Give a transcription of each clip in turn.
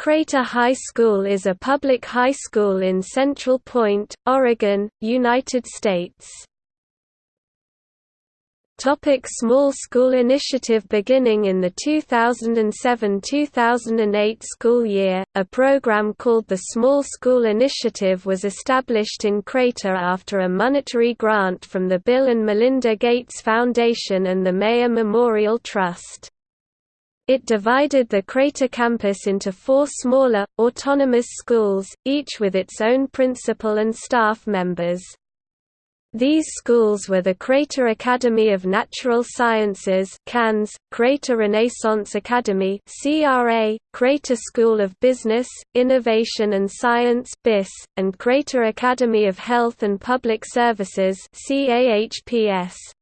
Crater High School is a public high school in Central Point, Oregon, United States. Topic Small School Initiative Beginning in the 2007–2008 school year, a program called the Small School Initiative was established in Crater after a monetary grant from the Bill and Melinda Gates Foundation and the Meyer Memorial Trust. It divided the Crater campus into four smaller, autonomous schools, each with its own principal and staff members. These schools were the Crater Academy of Natural Sciences CANS, Crater Renaissance Academy CRA, Crater School of Business, Innovation and Science BIS, and Crater Academy of Health and Public Services CAHPS.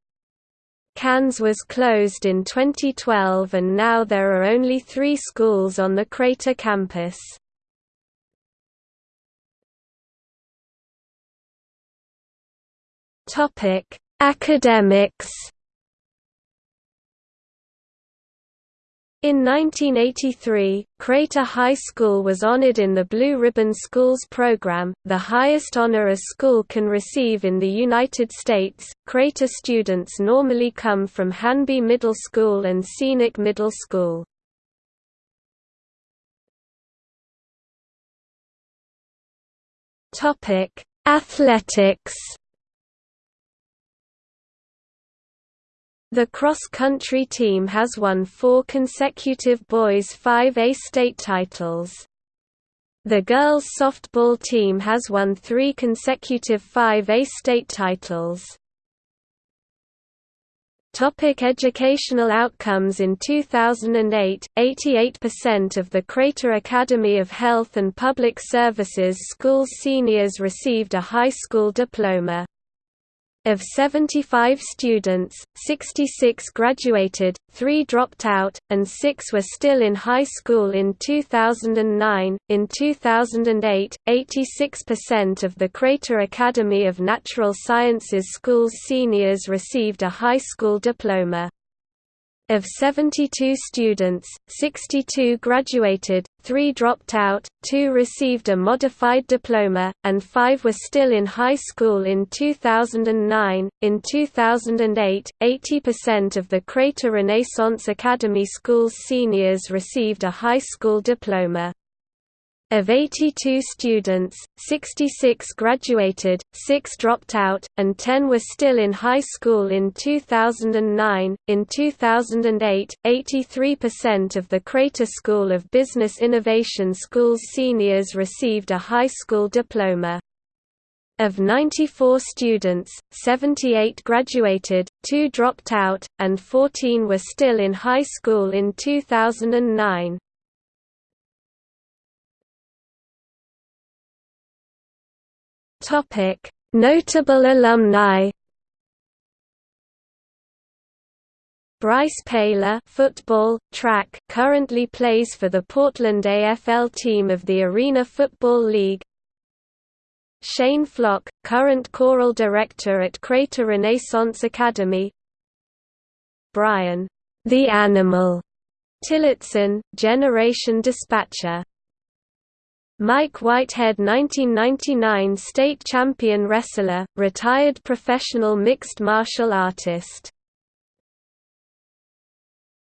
CANS was closed in 2012 and now there are only three schools on the Crater campus. Academics In 1983, Crater High School was honored in the Blue Ribbon Schools program, the highest honor a school can receive in the United States. Crater students normally come from Hanby Middle School and Scenic Middle School. Topic: Athletics The cross-country team has won four consecutive boys 5A state titles. The girls softball team has won three consecutive 5A state titles. Topic educational outcomes In 2008, 88% of the Crater Academy of Health and Public Services schools seniors received a high school diploma. Of 75 students, 66 graduated, 3 dropped out, and 6 were still in high school in 2009. In 2008, 86% of the Crater Academy of Natural Sciences schools seniors received a high school diploma. Of 72 students, 62 graduated, 3 dropped out, 2 received a modified diploma, and 5 were still in high school in 2009. In 2008, 80% of the Crater Renaissance Academy Schools seniors received a high school diploma. Of 82 students, 66 graduated, 6 dropped out, and 10 were still in high school in 2009. In 2008, 83% of the Crater School of Business Innovation Schools seniors received a high school diploma. Of 94 students, 78 graduated, 2 dropped out, and 14 were still in high school in 2009. Topic: Notable alumni. Bryce Paler football, track, currently plays for the Portland AFL team of the Arena Football League. Shane Flock, current choral director at Crater Renaissance Academy. Brian, the Animal, Tillotson, Generation Dispatcher Mike Whitehead 1999 state champion wrestler, retired professional mixed martial artist